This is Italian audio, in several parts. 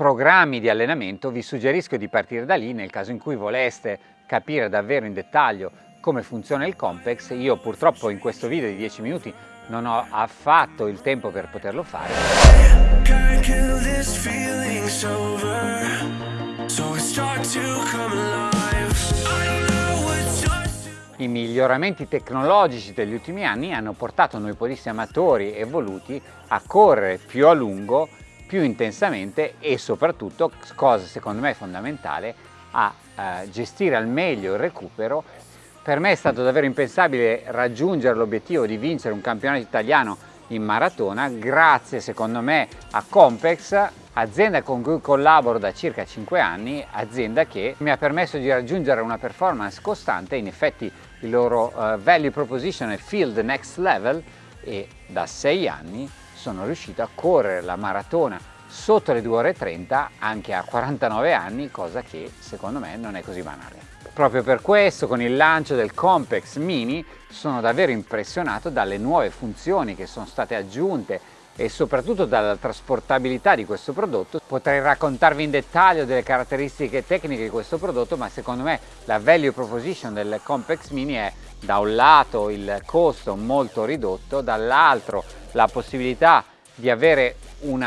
programmi di allenamento vi suggerisco di partire da lì nel caso in cui voleste capire davvero in dettaglio come funziona il Compex. Io purtroppo in questo video di 10 minuti non ho affatto il tempo per poterlo fare. I miglioramenti tecnologici degli ultimi anni hanno portato noi podisti amatori evoluti a correre più a lungo, più intensamente e soprattutto, cosa secondo me fondamentale, a eh, gestire al meglio il recupero. Per me è stato davvero impensabile raggiungere l'obiettivo di vincere un campionato italiano in maratona grazie secondo me a Compex, azienda con cui collaboro da circa 5 anni, azienda che mi ha permesso di raggiungere una performance costante, in effetti il loro uh, value proposition è field next level e da 6 anni sono riuscito a correre la maratona sotto le 2 ore e 30 anche a 49 anni, cosa che secondo me non è così banale. Proprio per questo con il lancio del Compex Mini sono davvero impressionato dalle nuove funzioni che sono state aggiunte e soprattutto dalla trasportabilità di questo prodotto. Potrei raccontarvi in dettaglio delle caratteristiche tecniche di questo prodotto ma secondo me la value proposition del Compex Mini è da un lato il costo molto ridotto, dall'altro la possibilità di avere un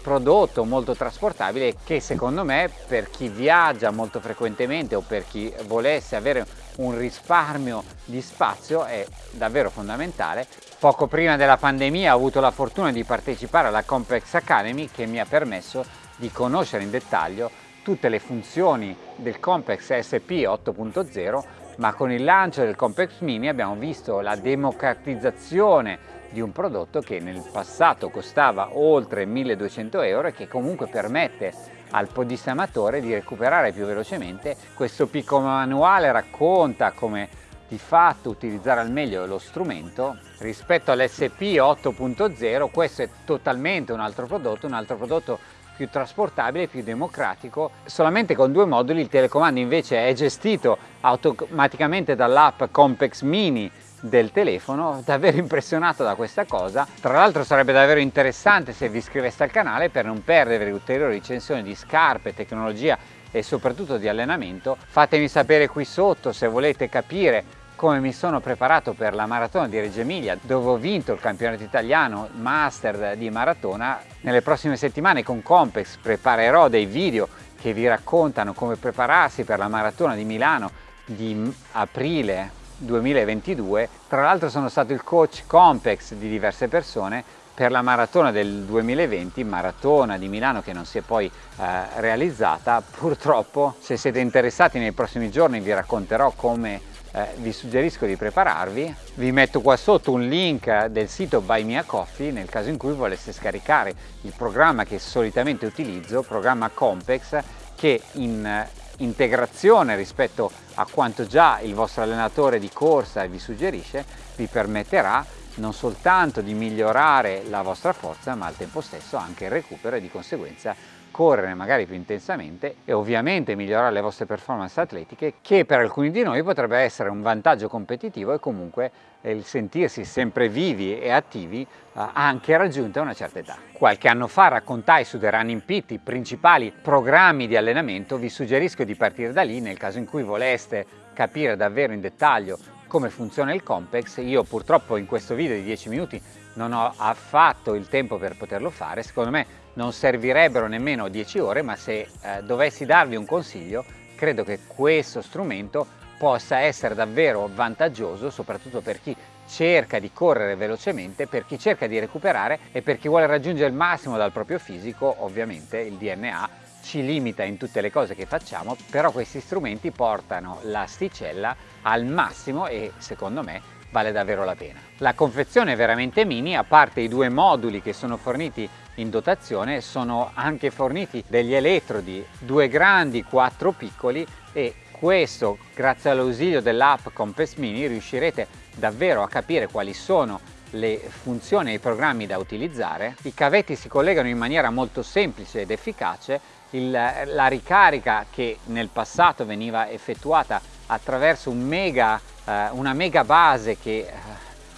prodotto molto trasportabile che secondo me per chi viaggia molto frequentemente o per chi volesse avere un risparmio di spazio è davvero fondamentale. Poco prima della pandemia ho avuto la fortuna di partecipare alla Complex Academy che mi ha permesso di conoscere in dettaglio tutte le funzioni del Complex SP 8.0 ma con il lancio del Complex Mini abbiamo visto la democratizzazione di un prodotto che nel passato costava oltre 1200 euro e che comunque permette al podista amatore di recuperare più velocemente. Questo piccolo manuale racconta come di fatto utilizzare al meglio lo strumento rispetto all'SP 8.0 questo è totalmente un altro prodotto, un altro prodotto più trasportabile, più democratico. Solamente con due moduli il telecomando invece è gestito automaticamente dall'app Compex Mini del telefono, davvero impressionato da questa cosa. Tra l'altro sarebbe davvero interessante se vi iscriveste al canale per non perdere ulteriori recensioni di scarpe, tecnologia e soprattutto di allenamento. Fatemi sapere qui sotto se volete capire come mi sono preparato per la maratona di Reggio Emilia dove ho vinto il campionato italiano master di maratona. Nelle prossime settimane con Compex preparerò dei video che vi raccontano come prepararsi per la maratona di Milano di aprile 2022. Tra l'altro sono stato il coach Compex di diverse persone per la maratona del 2020, maratona di Milano che non si è poi eh, realizzata. Purtroppo se siete interessati nei prossimi giorni vi racconterò come eh, vi suggerisco di prepararvi. Vi metto qua sotto un link del sito Buy Me a Coffee nel caso in cui voleste scaricare il programma che solitamente utilizzo, programma Compex, che in eh, integrazione rispetto a quanto già il vostro allenatore di corsa vi suggerisce, vi permetterà non soltanto di migliorare la vostra forza ma al tempo stesso anche il recupero e di conseguenza correre magari più intensamente e ovviamente migliorare le vostre performance atletiche che per alcuni di noi potrebbe essere un vantaggio competitivo e comunque il sentirsi sempre vivi e attivi eh, anche raggiunta una certa età. Qualche anno fa raccontai su The Running Pit i principali programmi di allenamento, vi suggerisco di partire da lì nel caso in cui voleste capire davvero in dettaglio come funziona il Compex. Io purtroppo in questo video di 10 minuti non ho affatto il tempo per poterlo fare, secondo me non servirebbero nemmeno 10 ore, ma se eh, dovessi darvi un consiglio, credo che questo strumento possa essere davvero vantaggioso, soprattutto per chi cerca di correre velocemente, per chi cerca di recuperare e per chi vuole raggiungere il massimo dal proprio fisico, ovviamente il DNA ci limita in tutte le cose che facciamo, però questi strumenti portano l'asticella al massimo e secondo me vale davvero la pena. La confezione è veramente mini, a parte i due moduli che sono forniti in dotazione, sono anche forniti degli elettrodi, due grandi, quattro piccoli e questo, grazie all'ausilio dell'app Compass Mini, riuscirete davvero a capire quali sono le funzioni e i programmi da utilizzare. I cavetti si collegano in maniera molto semplice ed efficace, Il, la ricarica che nel passato veniva effettuata attraverso un mega, eh, una mega base che eh,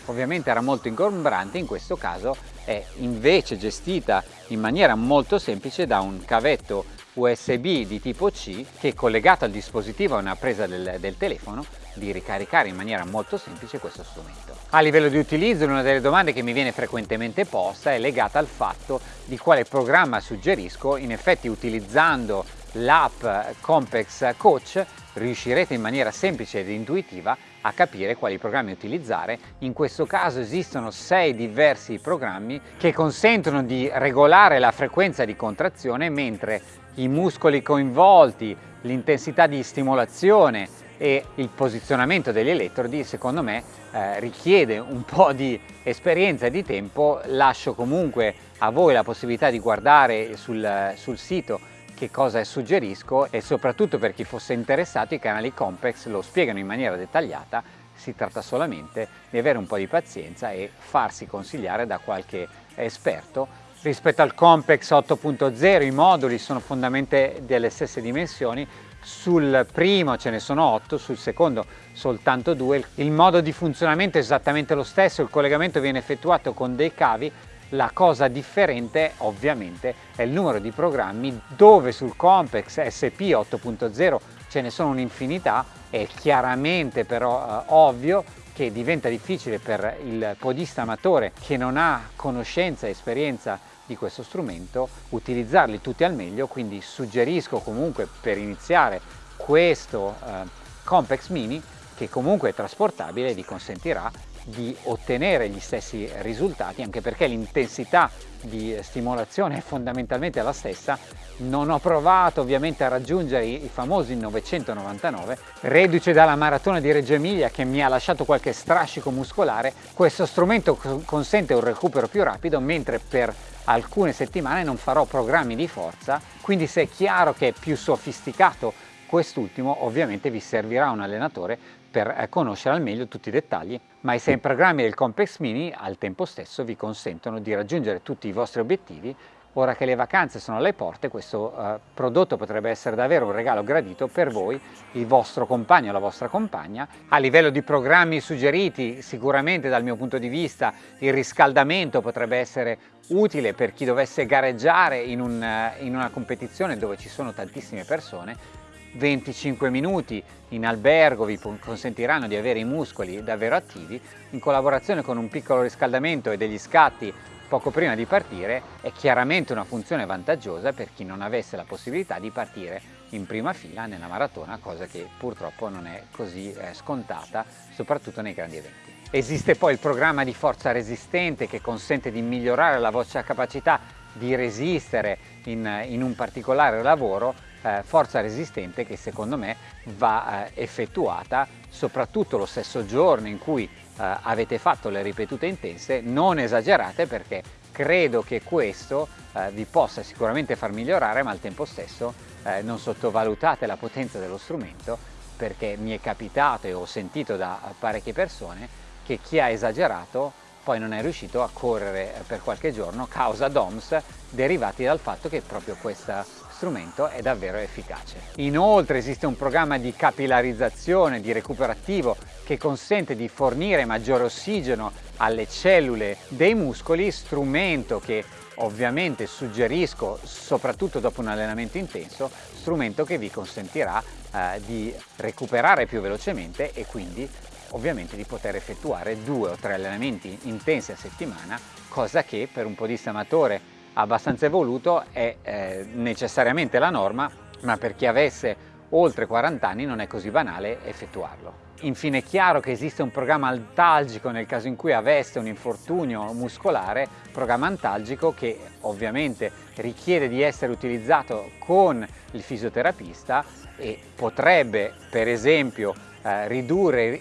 ovviamente era molto ingombrante, in questo caso è invece gestita in maniera molto semplice da un cavetto USB di tipo C che collegato al dispositivo a una presa del, del telefono di ricaricare in maniera molto semplice questo strumento. A livello di utilizzo una delle domande che mi viene frequentemente posta è legata al fatto di quale programma suggerisco, in effetti utilizzando l'app Compex Coach riuscirete in maniera semplice ed intuitiva a capire quali programmi utilizzare. In questo caso esistono sei diversi programmi che consentono di regolare la frequenza di contrazione mentre i muscoli coinvolti, l'intensità di stimolazione e il posizionamento degli elettrodi secondo me eh, richiede un po' di esperienza e di tempo, lascio comunque a voi la possibilità di guardare sul, sul sito che cosa suggerisco e soprattutto per chi fosse interessato i canali Compex lo spiegano in maniera dettagliata, si tratta solamente di avere un po' di pazienza e farsi consigliare da qualche esperto rispetto al Compex 8.0 i moduli sono fondamentalmente delle stesse dimensioni sul primo ce ne sono 8, sul secondo soltanto 2. Il modo di funzionamento è esattamente lo stesso, il collegamento viene effettuato con dei cavi, la cosa differente ovviamente è il numero di programmi dove sul Compex SP 8.0 ce ne sono un'infinità, è chiaramente però eh, ovvio che diventa difficile per il podista amatore che non ha conoscenza e esperienza di questo strumento, utilizzarli tutti al meglio, quindi suggerisco comunque per iniziare questo eh, Compex Mini che comunque è trasportabile e vi consentirà di ottenere gli stessi risultati anche perché l'intensità di stimolazione è fondamentalmente la stessa. Non ho provato ovviamente a raggiungere i, famosi 999 reduce dalla maratona di Reggio Emilia che mi ha lasciato qualche strascico muscolare. Questo strumento consente un recupero più rapido mentre per alcune settimane non farò programmi di forza. Quindi se è chiaro che è più sofisticato quest'ultimo ovviamente vi servirà un allenatore per eh, conoscere al meglio tutti i dettagli, ma i sei programmi del Complex Mini al tempo stesso vi consentono di raggiungere tutti i vostri obiettivi Ora che le vacanze sono alle porte, questo uh, prodotto potrebbe essere davvero un regalo gradito per voi, il vostro compagno o la vostra compagna. A livello di programmi suggeriti, sicuramente dal mio punto di vista il riscaldamento potrebbe essere utile per chi dovesse gareggiare in, un, uh, in una competizione dove ci sono tantissime persone 25 minuti in albergo vi consentiranno di avere i muscoli davvero attivi in collaborazione con un piccolo riscaldamento e degli scatti poco prima di partire è chiaramente una funzione vantaggiosa per chi non avesse la possibilità di partire in prima fila nella maratona cosa che purtroppo non è così eh, scontata soprattutto nei grandi eventi. Esiste poi il programma di forza resistente che consente di migliorare la vostra capacità di resistere in, in un particolare lavoro eh, forza resistente che secondo me va eh, effettuata soprattutto lo stesso giorno in cui eh, avete fatto le ripetute intense, non esagerate perché credo che questo eh, vi possa sicuramente far migliorare ma al tempo stesso eh, non sottovalutate la potenza dello strumento perché mi è capitato e ho sentito da parecchie persone che chi ha esagerato poi non è riuscito a correre per qualche giorno causa DOMS derivati dal fatto che proprio questa strumento è davvero efficace. Inoltre esiste un programma di capillarizzazione, di recupero attivo che consente di fornire maggiore ossigeno alle cellule dei muscoli, strumento che ovviamente suggerisco soprattutto dopo un allenamento intenso, strumento che vi consentirà eh, di recuperare più velocemente e quindi ovviamente di poter effettuare due o tre allenamenti intensi a settimana, cosa che per un podista amatore abbastanza evoluto è eh, necessariamente la norma, ma per chi avesse oltre 40 anni non è così banale effettuarlo. Infine è chiaro che esiste un programma antalgico nel caso in cui aveste un infortunio muscolare, programma antalgico che ovviamente richiede di essere utilizzato con il fisioterapista e potrebbe per esempio eh, ridurre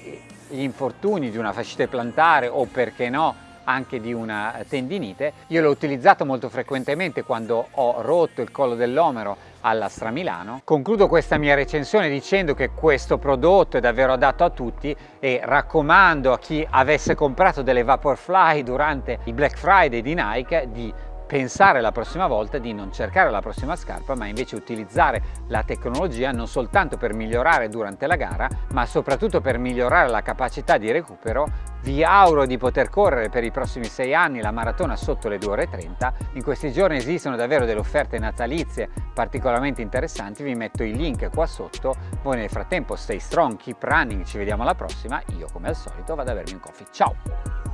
gli infortuni di una fascite plantare o perché no anche di una tendinite. Io l'ho utilizzato molto frequentemente quando ho rotto il collo dell'omero alla Stramilano. Concludo questa mia recensione dicendo che questo prodotto è davvero adatto a tutti e raccomando a chi avesse comprato delle Vaporfly durante il Black Friday di Nike di pensare la prossima volta di non cercare la prossima scarpa ma invece utilizzare la tecnologia non soltanto per migliorare durante la gara ma soprattutto per migliorare la capacità di recupero. Vi auguro di poter correre per i prossimi sei anni la maratona sotto le 2 ore 30 in questi giorni esistono davvero delle offerte natalizie particolarmente interessanti. Vi metto i link qua sotto. Voi nel frattempo stay strong keep running. Ci vediamo alla prossima. Io come al solito vado a bermi un coffee. Ciao